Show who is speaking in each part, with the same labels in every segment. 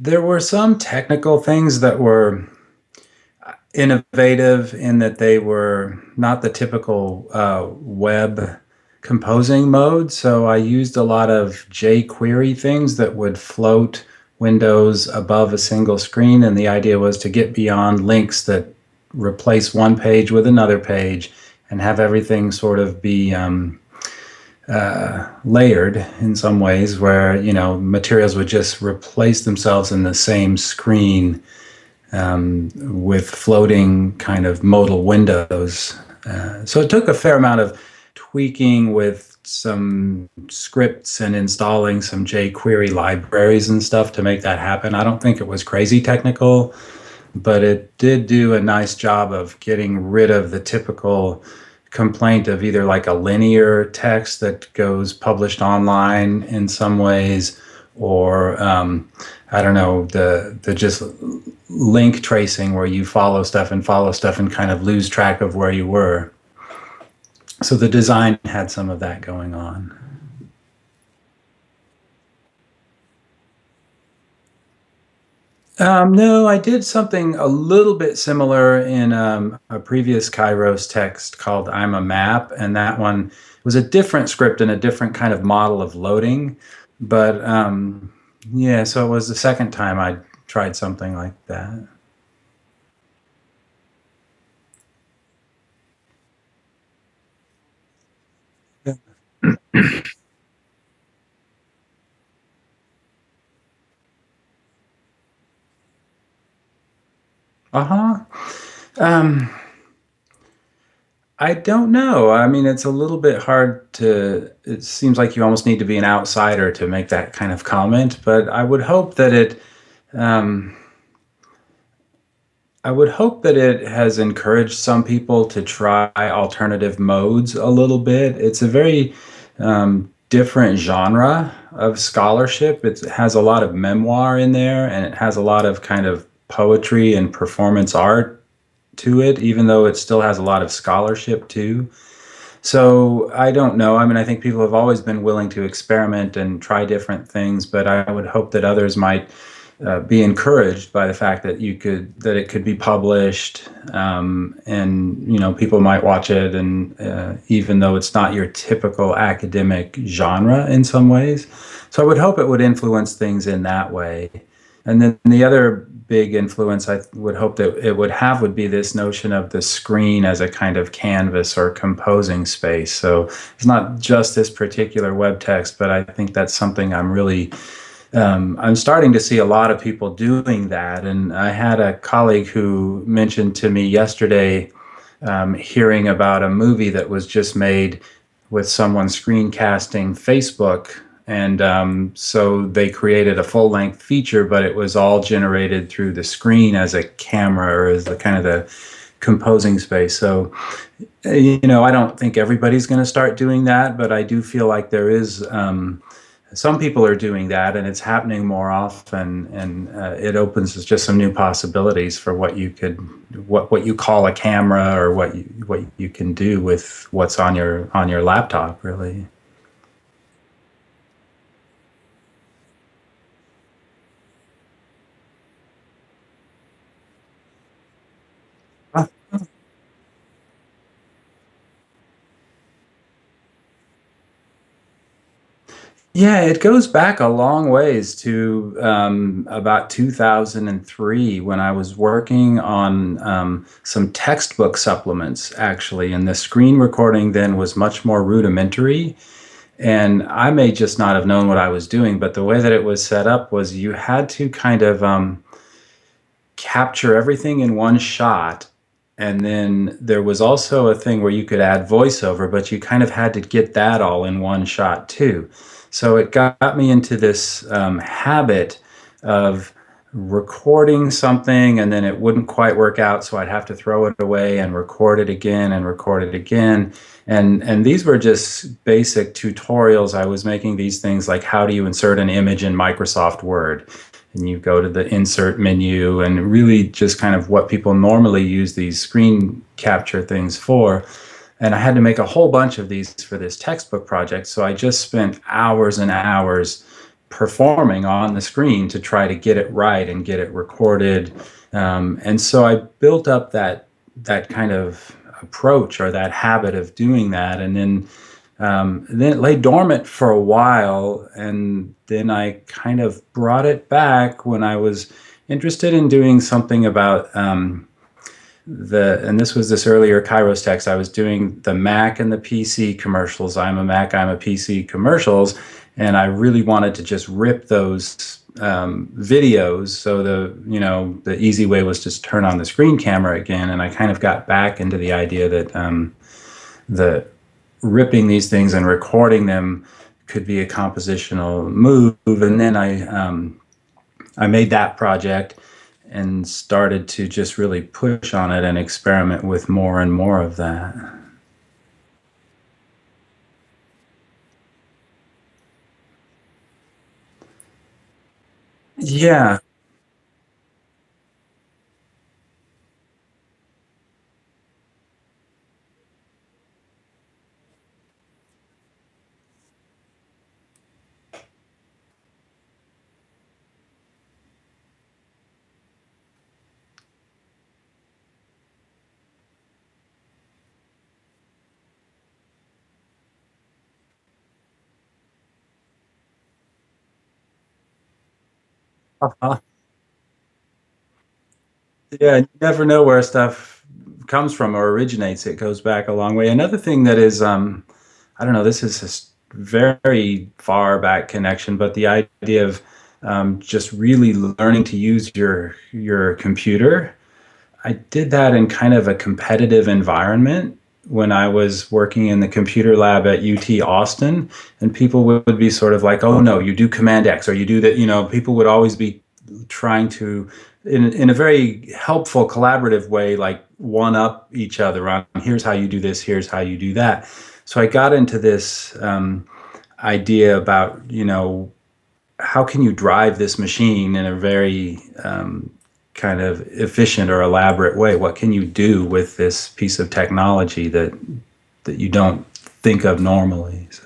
Speaker 1: there were some technical things that were innovative in that they were not the typical uh, web composing mode. So I used a lot of jQuery things that would float windows above a single screen. And the idea was to get beyond links that replace one page with another page and have everything sort of be um, uh, layered in some ways where, you know, materials would just replace themselves in the same screen um, with floating kind of modal windows. Uh, so it took a fair amount of tweaking with some scripts and installing some jQuery libraries and stuff to make that happen. I don't think it was crazy technical, but it did do a nice job of getting rid of the typical complaint of either like a linear text that goes published online in some ways or um, I don't know the the just link tracing where you follow stuff and follow stuff and kind of lose track of where you were. So the design had some of that going on. Um, no, I did something a little bit similar in um, a previous Kairos text called I'm a Mac, and that one was a different script and a different kind of model of loading. But um, yeah, so it was the second time I tried something like that. Uh-huh. Um, I don't know. I mean, it's a little bit hard to, it seems like you almost need to be an outsider to make that kind of comment, but I would hope that it, um, I would hope that it has encouraged some people to try alternative modes a little bit. It's a very um, different genre of scholarship. It has a lot of memoir in there and it has a lot of kind of poetry and performance art to it, even though it still has a lot of scholarship too. So I don't know. I mean, I think people have always been willing to experiment and try different things, but I would hope that others might uh, be encouraged by the fact that you could that it could be published, um, and you know people might watch it, and uh, even though it's not your typical academic genre in some ways, so I would hope it would influence things in that way. And then the other big influence I would hope that it would have would be this notion of the screen as a kind of canvas or composing space. So it's not just this particular web text, but I think that's something I'm really um, I'm starting to see a lot of people doing that. And I had a colleague who mentioned to me yesterday um, hearing about a movie that was just made with someone screencasting Facebook and um, so they created a full length feature, but it was all generated through the screen as a camera or as the kind of the composing space. So, you know, I don't think everybody's going to start doing that, but I do feel like there is um, some people are doing that and it's happening more often and uh, it opens just some new possibilities for what you could what what you call a camera or what you what you can do with what's on your on your laptop really Yeah, it goes back a long ways to um, about 2003 when I was working on um, some textbook supplements, actually. And the screen recording then was much more rudimentary. And I may just not have known what I was doing, but the way that it was set up was you had to kind of um, capture everything in one shot. And then there was also a thing where you could add voiceover, but you kind of had to get that all in one shot too. So it got me into this um, habit of recording something and then it wouldn't quite work out so I'd have to throw it away and record it again and record it again. And and these were just basic tutorials. I was making these things like how do you insert an image in Microsoft Word? And you go to the insert menu and really just kind of what people normally use these screen capture things for and I had to make a whole bunch of these for this textbook project. So I just spent hours and hours performing on the screen to try to get it right and get it recorded. Um, and so I built up that that kind of approach or that habit of doing that, and then um, then it lay dormant for a while, and then I kind of brought it back when I was interested in doing something about um, the and this was this earlier Kairos text. I was doing the Mac and the PC commercials. I'm a Mac, I'm a PC commercials, and I really wanted to just rip those um, videos. So the you know the easy way was just turn on the screen camera again, and I kind of got back into the idea that um, the ripping these things and recording them could be a compositional move, and then I um, I made that project and started to just really push on it and experiment with more and more of that. Yeah. Uh-huh. Yeah, you never know where stuff comes from or originates. It goes back a long way. Another thing that is, um, I don't know, this is a very far back connection, but the idea of um, just really learning to use your your computer I did that in kind of a competitive environment when I was working in the computer lab at UT Austin, and people would be sort of like, "Oh no, you do Command X, or you do that." You know, people would always be trying to, in in a very helpful, collaborative way, like one up each other on here's how you do this, here's how you do that. So I got into this um, idea about you know how can you drive this machine in a very um, kind of efficient or elaborate way? What can you do with this piece of technology that that you don't think of normally? So,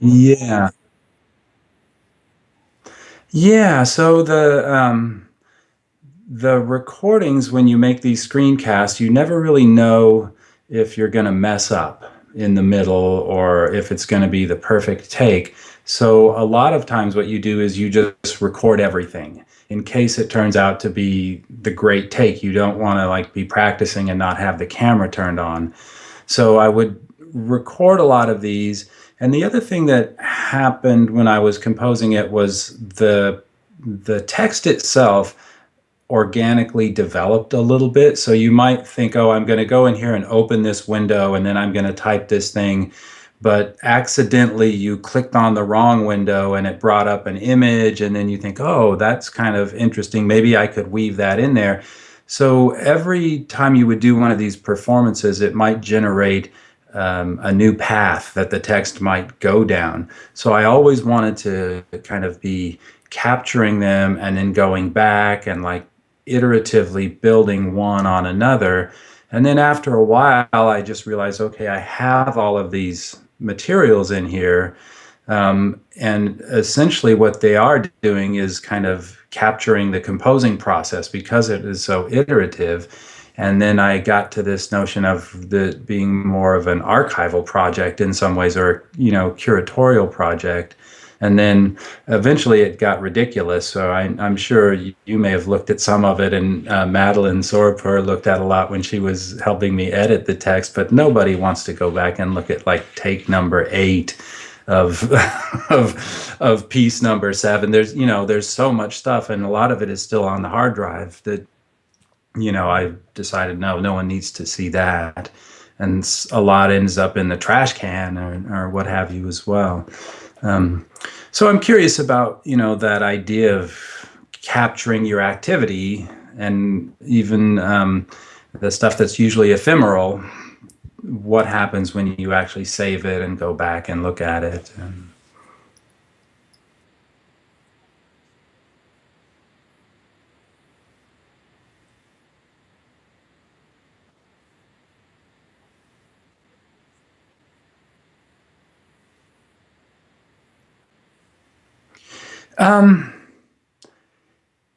Speaker 1: yeah, yeah. So the um, the recordings when you make these screencasts, you never really know if you're going to mess up in the middle or if it's going to be the perfect take. So a lot of times what you do is you just record everything in case it turns out to be the great take. You don't want to like be practicing and not have the camera turned on. So I would record a lot of these. And the other thing that happened when I was composing it was the the text itself organically developed a little bit. So you might think, oh, I'm going to go in here and open this window and then I'm going to type this thing. But accidentally you clicked on the wrong window and it brought up an image. And then you think, oh, that's kind of interesting. Maybe I could weave that in there. So every time you would do one of these performances, it might generate um, a new path that the text might go down. So I always wanted to kind of be capturing them and then going back and like iteratively building one on another. And then after a while, I just realized, okay, I have all of these materials in here. Um, and essentially, what they are doing is kind of capturing the composing process because it is so iterative. And then I got to this notion of the being more of an archival project in some ways, or you know, curatorial project and then eventually it got ridiculous. So I, am sure you, you, may have looked at some of it, and uh, Madeleine Sorapure looked at a lot when she was helping me edit the text. But nobody wants to go back and look at like take number eight of of of piece number seven. There's you know there's so much stuff, and a lot of it is still on the hard drive that you know I decided no, no one needs to see that, and a lot ends up in the trash can or, or what have you as well. Um, so I'm curious about you know that idea of capturing your activity and even um, the stuff that's usually ephemeral. What happens when you actually save it and go back and look at it? And, Um,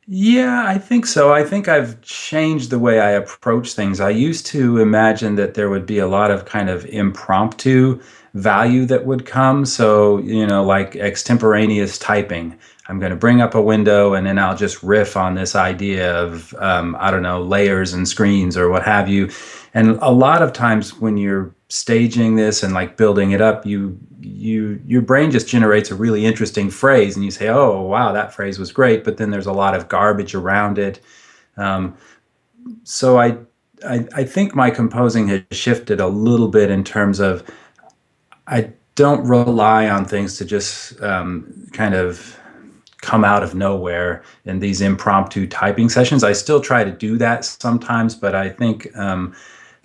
Speaker 1: Yeah, I think so. I think I've changed the way I approach things. I used to imagine that there would be a lot of kind of impromptu value that would come. So, you know, like extemporaneous typing. I'm going to bring up a window and then I'll just riff on this idea of, um, I don't know, layers and screens or what have you. And a lot of times when you're staging this and like building it up, you you your brain just generates a really interesting phrase and you say, "Oh, wow, that phrase was great," but then there's a lot of garbage around it. Um, so I, I I think my composing has shifted a little bit in terms of I don't rely on things to just um, kind of come out of nowhere in these impromptu typing sessions. I still try to do that sometimes, but I think um,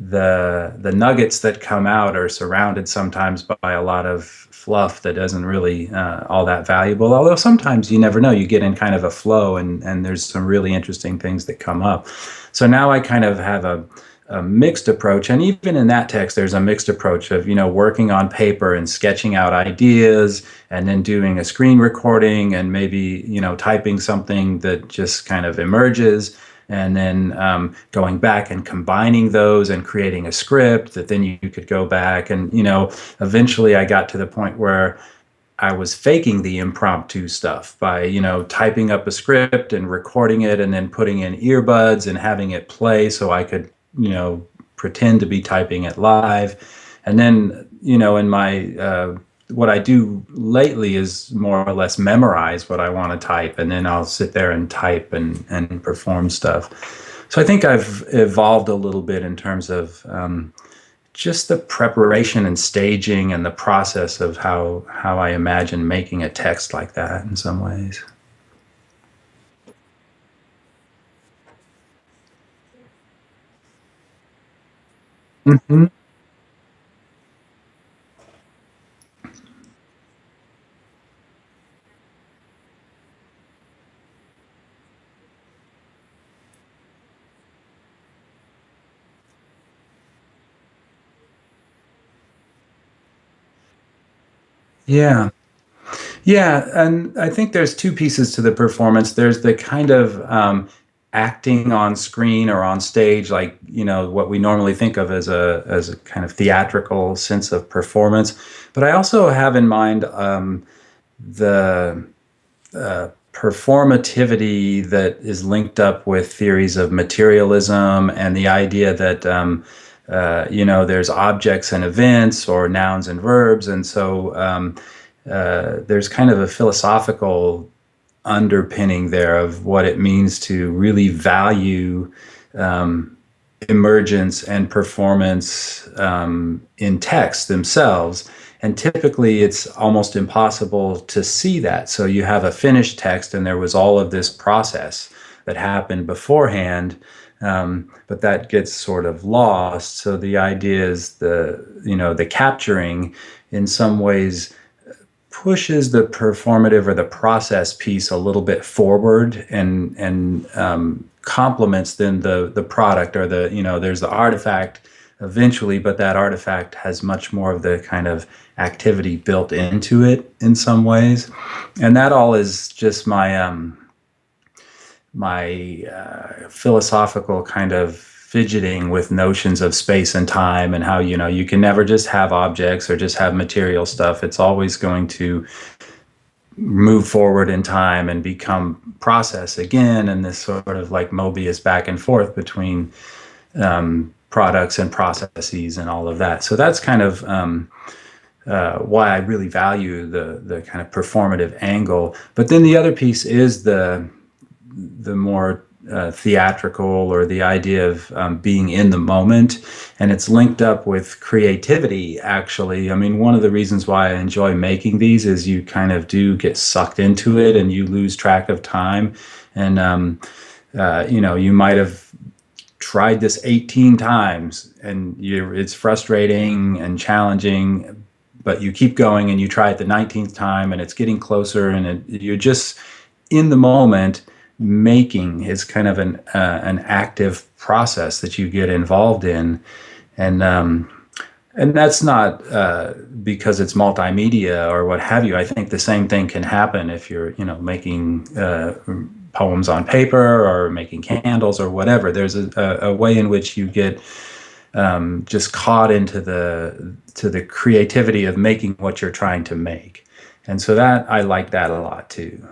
Speaker 1: the the nuggets that come out are surrounded sometimes by a lot of fluff that isn't really uh, all that valuable. Although sometimes you never know, you get in kind of a flow, and and there's some really interesting things that come up. So now I kind of have a a mixed approach and even in that text there's a mixed approach of you know working on paper and sketching out ideas and then doing a screen recording and maybe you know typing something that just kind of emerges and then um, going back and combining those and creating a script that then you, could go back and you know eventually i got to the point where I was faking the impromptu stuff by, you know, typing up a script and recording it and then putting in earbuds and having it play so I could you know, pretend to be typing it live. And then, you know, in my, uh, what I do lately is more or less memorize what I want to type, and then I'll sit there and type and, and perform stuff. So I think I've evolved a little bit in terms of um, just the preparation and staging and the process of how, how I imagine making a text like that in some ways. hmm Yeah. Yeah, and I think there's two pieces to the performance. There's the kind of um, acting on screen or on stage, like you know what we normally think of as a as a kind of theatrical sense of performance. But I also have in mind um, the uh, performativity that is linked up with theories of materialism and the idea that um, uh, you know there's objects and events or nouns and verbs, and so um, uh, there's kind of a philosophical underpinning there of what it means to really value um, emergence and performance um, in text themselves. And typically, it's almost impossible to see that. So you have a finished text, and there was all of this process that happened beforehand, um, but that gets sort of lost. So the idea is the you know the capturing in some ways pushes the performative or the process piece a little bit forward and and um, complements then the the product or the you know there's the artifact eventually but that artifact has much more of the kind of activity built into it in some ways and that all is just my um my uh, philosophical kind of fidgeting with notions of space and time and how you know you can never just have objects or just have material stuff it's always going to move forward in time and become process again and this sort of like mobius back and forth between um, products and processes and all of that so that's kind of um, uh, why I really value the the kind of performative angle. But then the other piece is the the more uh, theatrical or the idea of um, being in the moment. And it's linked up with creativity, actually. I mean, one of the reasons why I enjoy making these is you kind of do get sucked into it and you lose track of time. And, um, uh, you know, you might have tried this 18 times and it's frustrating and challenging but you keep going and you try it the 19th time and it's getting closer and it, you're just in the moment making is kind of an uh, an active process that you get involved in, and um, and that's not uh, because it's multimedia or what have you. I think the same thing can happen if you're, you know, making uh, poems on paper or making candles or whatever. There's a, a, way in which you get um, just caught into the to the creativity of making what you're trying to make, and so that I like that a lot too.